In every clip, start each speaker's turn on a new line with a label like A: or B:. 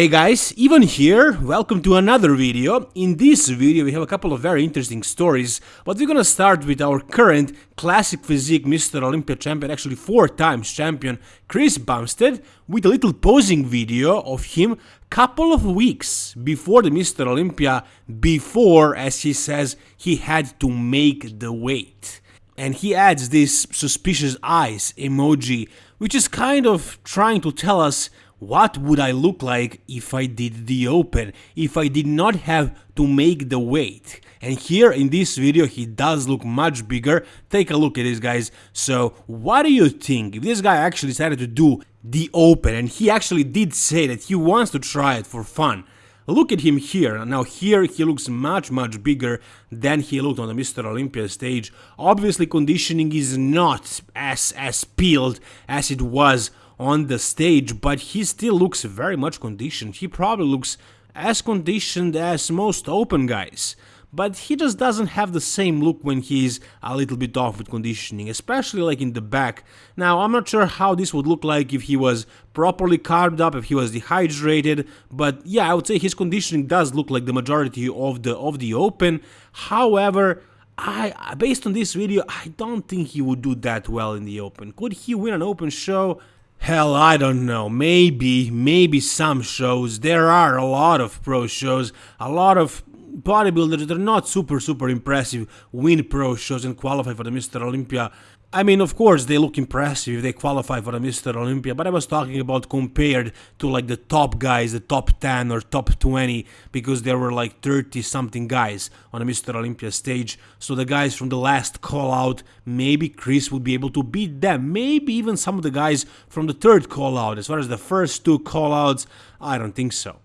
A: Hey guys, Ivan here, welcome to another video. In this video we have a couple of very interesting stories, but we're gonna start with our current classic physique Mr. Olympia champion, actually four times champion, Chris Bumstead, with a little posing video of him a couple of weeks before the Mr. Olympia, before, as he says, he had to make the weight. And he adds this suspicious eyes emoji, which is kind of trying to tell us what would I look like if I did the open, if I did not have to make the weight? And here in this video he does look much bigger, take a look at this guys. So what do you think if this guy actually decided to do the open and he actually did say that he wants to try it for fun? Look at him here, now here he looks much much bigger than he looked on the Mr. Olympia stage. Obviously conditioning is not as, as peeled as it was on the stage, but he still looks very much conditioned. He probably looks as conditioned as most open guys. But he just doesn't have the same look when he's a little bit off with conditioning, especially like in the back. Now, I'm not sure how this would look like if he was properly carved up, if he was dehydrated, but yeah, I would say his conditioning does look like the majority of the of the open. However, I based on this video, I don't think he would do that well in the open. Could he win an open show? Hell, I don't know. Maybe, maybe some shows. There are a lot of pro shows, a lot of bodybuilders that are not super, super impressive win pro shows and qualify for the Mr. Olympia. I mean, of course, they look impressive if they qualify for the Mr. Olympia, but I was talking about compared to like the top guys, the top 10 or top 20, because there were like 30 something guys on the Mr. Olympia stage. So the guys from the last call out, maybe Chris would be able to beat them. Maybe even some of the guys from the third call out. As far as the first two call outs, I don't think so.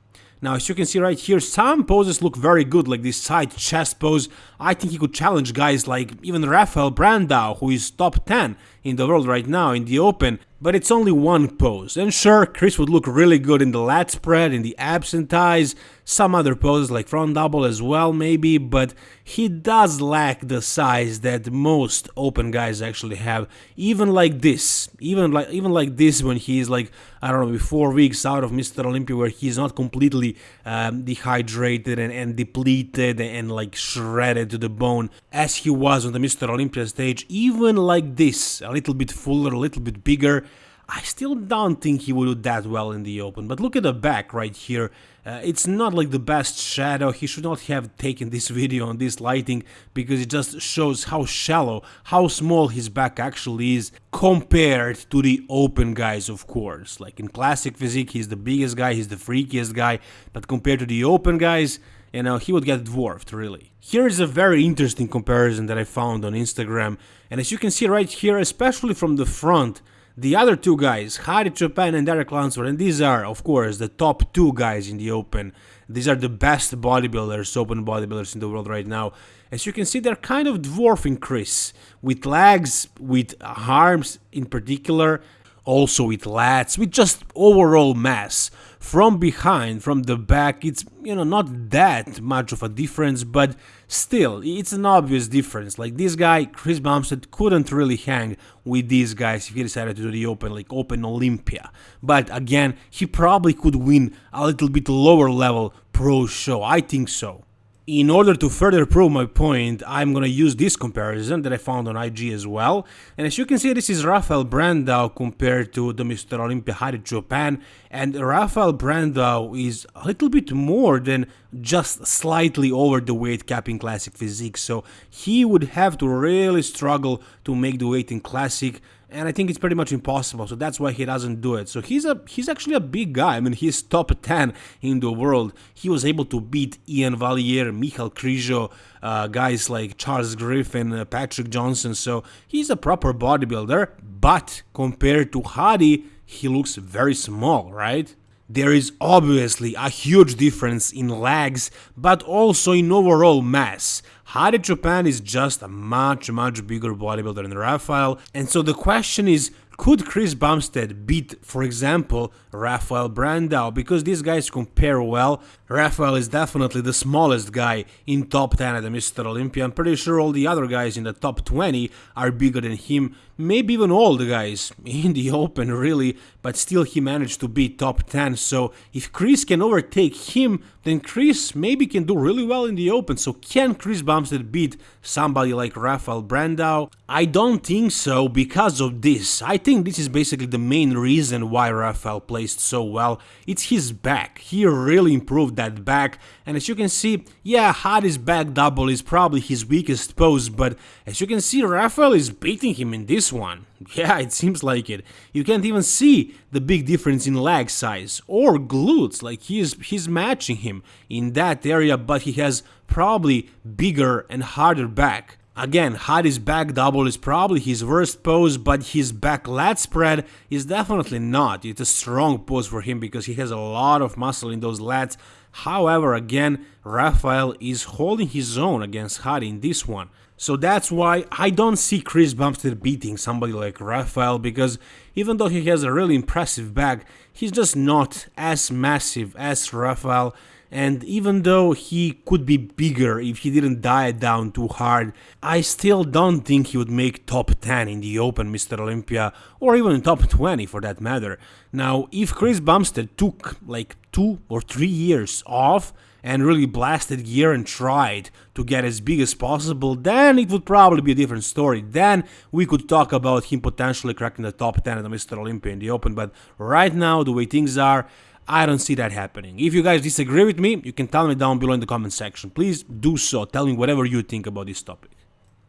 A: Now, as you can see right here, some poses look very good, like this side chest pose. I think he could challenge guys like even Rafael Brandao, who is top 10 in the world right now in the open, but it's only one pose. And sure, Chris would look really good in the lat spread, in the abs and thighs, some other poses like front double as well maybe, but he does lack the size that most open guys actually have. Even like this, even like even like this when he's like I don't know, four weeks out of Mr. Olympia where he's not completely um, dehydrated and, and depleted and like shredded to the bone as he was on the Mr. Olympia stage. Even like this, a little bit fuller, a little bit bigger. I still don't think he would do that well in the open, but look at the back right here. Uh, it's not like the best shadow, he should not have taken this video on this lighting because it just shows how shallow, how small his back actually is compared to the open guys of course. Like in classic physique he's the biggest guy, he's the freakiest guy, but compared to the open guys, you know, he would get dwarfed, really. Here is a very interesting comparison that I found on Instagram, and as you can see right here, especially from the front, the other two guys, Hadi Choopan and Derek Lunsford, and these are, of course, the top two guys in the Open. These are the best bodybuilders, open bodybuilders in the world right now. As you can see, they're kind of dwarfing Chris, with legs, with arms in particular, also with lats, with just overall mass. From behind, from the back, it's, you know, not that much of a difference, but still, it's an obvious difference. Like this guy, Chris Bumstead, couldn't really hang with these guys if he decided to do the Open, like Open Olympia. But again, he probably could win a little bit lower level pro show, I think so. In order to further prove my point, I'm gonna use this comparison that I found on IG as well. And as you can see, this is Rafael Brandao compared to the Mr. Olympia Hadi Choopan. And Rafael Brandao is a little bit more than just slightly over the weight cap in Classic Physique. So he would have to really struggle to make the weight in Classic and I think it's pretty much impossible. So that's why he doesn't do it. So he's a he's actually a big guy. I mean, he's top 10 in the world. He was able to beat Iain Valliere, Michal Krizo, uh, guys like Charles Griffen, uh, Patrick Johnson. So he's a proper bodybuilder. But compared to Hadi, he looks very small, right? There is obviously a huge difference in legs, but also in overall mass. Hadi Choopan is just a much, much bigger bodybuilder than Rafael, and so the question is, could Chris Bumstead beat, for example, Rafael Brandao? Because these guys compare well. Rafael is definitely the smallest guy in top 10 at the Mr. Olympia. I'm pretty sure all the other guys in the top 20 are bigger than him. maybe even all the guys in the open really, but still he managed to be top 10. So if Chris can overtake him, then Chris maybe can do really well in the open. So can Chris Bumstead beat somebody like Rafael Brandao? I don't think so because of this. I think this is basically the main reason why Rafael placed so well. It's his back. He really improved that back. And as you can see, yeah, Hadi's back double is probably his weakest pose, but as you can see, Rafael is beating him in this one. Yeah, it seems like it. You can't even see the big difference in leg size or glutes, like he's he's matching him in that area, but he has probably bigger and harder back. Again, Hadi's back double is probably his worst pose, but his back lat spread is definitely not. It's a strong pose for him because he has a lot of muscle in those lats. However, again, Rafael is holding his own against Hadi in this one. So that's why I don't see Chris Bumstead beating somebody like Rafael because even though he has a really impressive back, he's just not as massive as Rafael and even though he could be bigger if he didn't diet down too hard, I still don't think he would make top 10 in the Open Mr. Olympia or even top 20 for that matter. Now, if Chris Bumstead took like 2 or 3 years off, and really blasted gear and tried to get as big as possible, then it would probably be a different story. Then we could talk about him potentially cracking the top 10 at the Mr. Olympia in the Open, but right now, the way things are, I don't see that happening. If you guys disagree with me, you can tell me down below in the comment section. Please do so. Tell me whatever you think about this topic.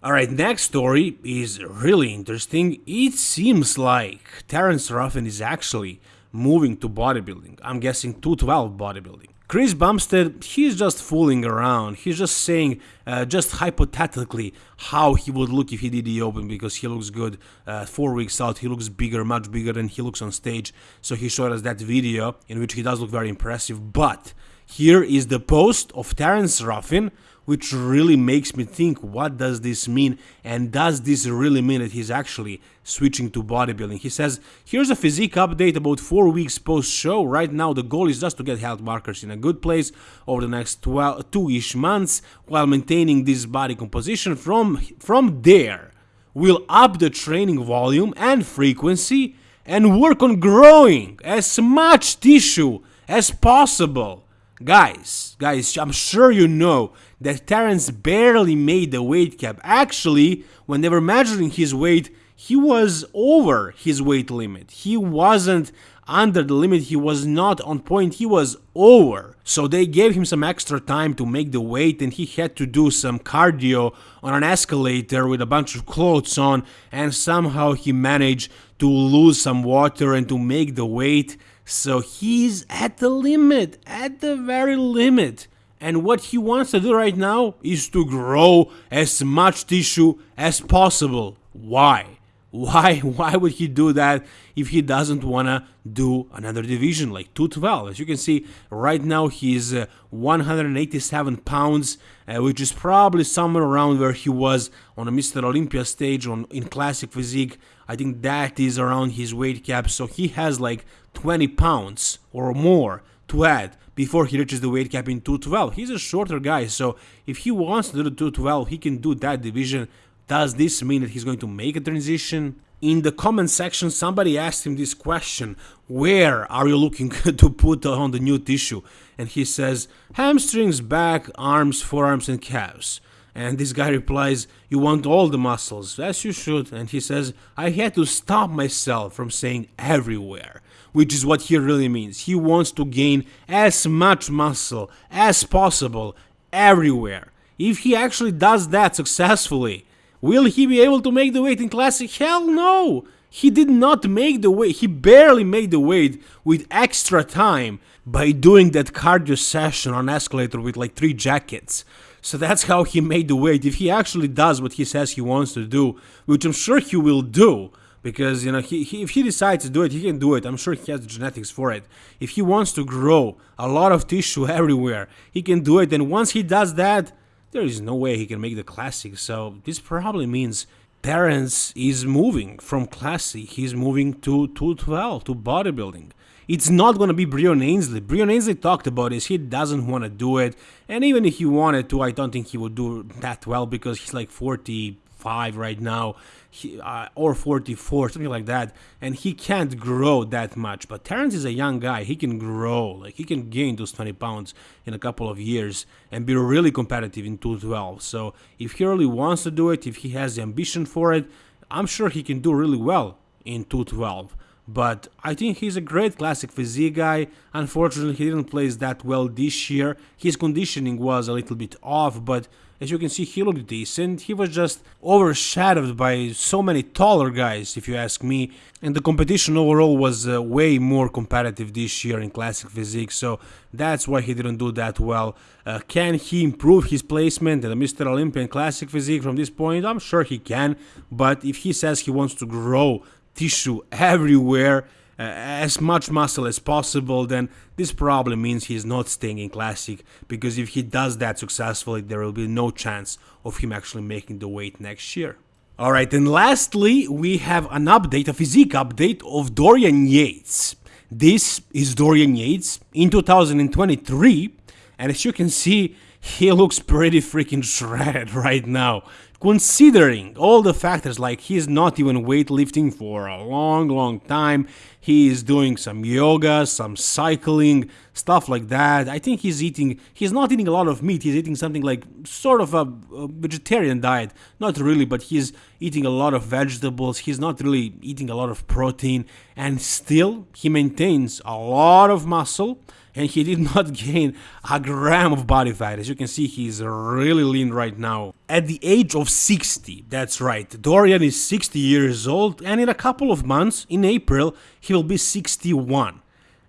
A: Alright, next story is really interesting. It seems like Terence Ruffin is actually moving to bodybuilding. I'm guessing 212 bodybuilding. Chris Bumstead, he's just fooling around. He's just saying, uh, just hypothetically, how he would look if he did the Open because he looks good. Uh, four weeks out, he looks bigger, much bigger than he looks on stage. So he showed us that video in which he does look very impressive. But here is the post of Terence Ruffin which really makes me think what does this mean and does this really mean that he's actually switching to bodybuilding. He says, here's a physique update about 4 weeks post show. Right now the goal is just to get health markers in a good place over the next 2ish months while maintaining this body composition from from there. We'll up the training volume and frequency and work on growing as much tissue as possible. Guys, guys, I'm sure you know that Terence barely made the weight cap. Actually, when they were measuring his weight, he was over his weight limit. He wasn't under the limit, he was not on point, he was over. So they gave him some extra time to make the weight and he had to do some cardio on an escalator with a bunch of clothes on and somehow he managed to lose some water and to make the weight. So he's at the limit, at the very limit. And what he wants to do right now is to grow as much tissue as possible. Why? Why why would he do that if he doesn't want to do another division like 212? As you can see, right now he's uh, 187 pounds, uh, which is probably somewhere around where he was on a Mr. Olympia stage on in classic physique. I think that is around his weight cap, so he has like 20 pounds or more to add before he reaches the weight cap in 212. He's a shorter guy, so if he wants to do the 212, he can do that division. Does this mean that he's going to make a transition? In the comment section, somebody asked him this question Where are you looking to put on the new tissue? And he says, Hamstrings, back, arms, forearms, and calves. And this guy replies, You want all the muscles, as you should. And he says, I had to stop myself from saying everywhere which is what he really means. He wants to gain as much muscle as possible everywhere. If he actually does that successfully, will he be able to make the weight in Classic? Hell no! He did not make the weight, he barely made the weight with extra time by doing that cardio session on escalator with like three jackets. So that's how he made the weight. If he actually does what he says he wants to do, which I'm sure he will do, because you know he, he, if he decides to do it he can do it i'm sure he has the genetics for it if he wants to grow a lot of tissue everywhere he can do it and once he does that there is no way he can make the classic so this probably means Terence is moving from classic he's moving to 212 to bodybuilding it's not going to be Breon Ansley. Breon Ansley talked about this. He doesn't want to do it. And even if he wanted to, I don't think he would do that well because he's like 40, 45 right now, he, uh, or 44, something like that, and he can't grow that much. But Terence is a young guy; he can grow, like he can gain those 20 pounds in a couple of years and be really competitive in 212. So if he really wants to do it, if he has the ambition for it, I'm sure he can do really well in 212 but I think he's a great classic physique guy. Unfortunately, he didn't place that well this year. His conditioning was a little bit off, but as you can see, he looked decent. He was just overshadowed by so many taller guys, if you ask me. And the competition overall was uh, way more competitive this year in classic physique, so that's why he didn't do that well. Uh, can he improve his placement in the Mr. Olympian classic physique from this point? I'm sure he can, but if he says he wants to grow tissue everywhere, uh, as much muscle as possible, then this probably means he's not staying in Classic, because if he does that successfully, there will be no chance of him actually making the weight next year. Alright, and lastly, we have an update, a physique update of Dorian Yates. This is Dorian Yates in 2023, and as you can see, he looks pretty freaking shredded right now considering all the factors like he's not even weightlifting for a long long time. He is doing some yoga some cycling stuff like that. I think he's eating he's not eating a lot of meat. He's eating something like sort of a, a vegetarian diet. Not really but he's eating a lot of vegetables. He's not really eating a lot of protein. And still he maintains a lot of muscle and he did not gain a gram of body fat. As you can see, he's really lean right now. At the age of 60, that's right, Dorian is 60 years old, and in a couple of months, in April, he will be 61.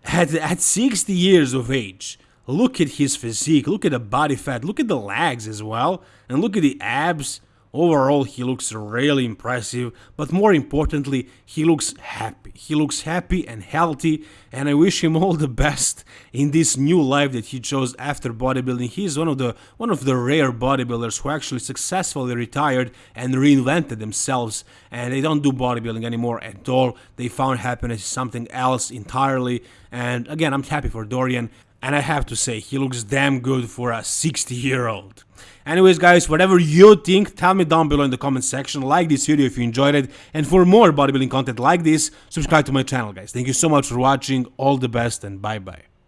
A: At, at 60 years of age, look at his physique, look at the body fat, look at the legs as well, and look at the abs. Overall, he looks really impressive, but more importantly, he looks happy. He looks happy and healthy, and I wish him all the best in this new life that he chose after bodybuilding. He is one of the one of the rare bodybuilders who actually successfully retired and reinvented themselves, and they don't do bodybuilding anymore at all. They found happiness something else entirely, and again, I'm happy for Dorian. And I have to say, he looks damn good for a 60 year old. Anyways guys, whatever you think, tell me down below in the comment section, like this video if you enjoyed it, and for more bodybuilding content like this, subscribe to my channel guys. Thank you so much for watching, all the best and bye bye.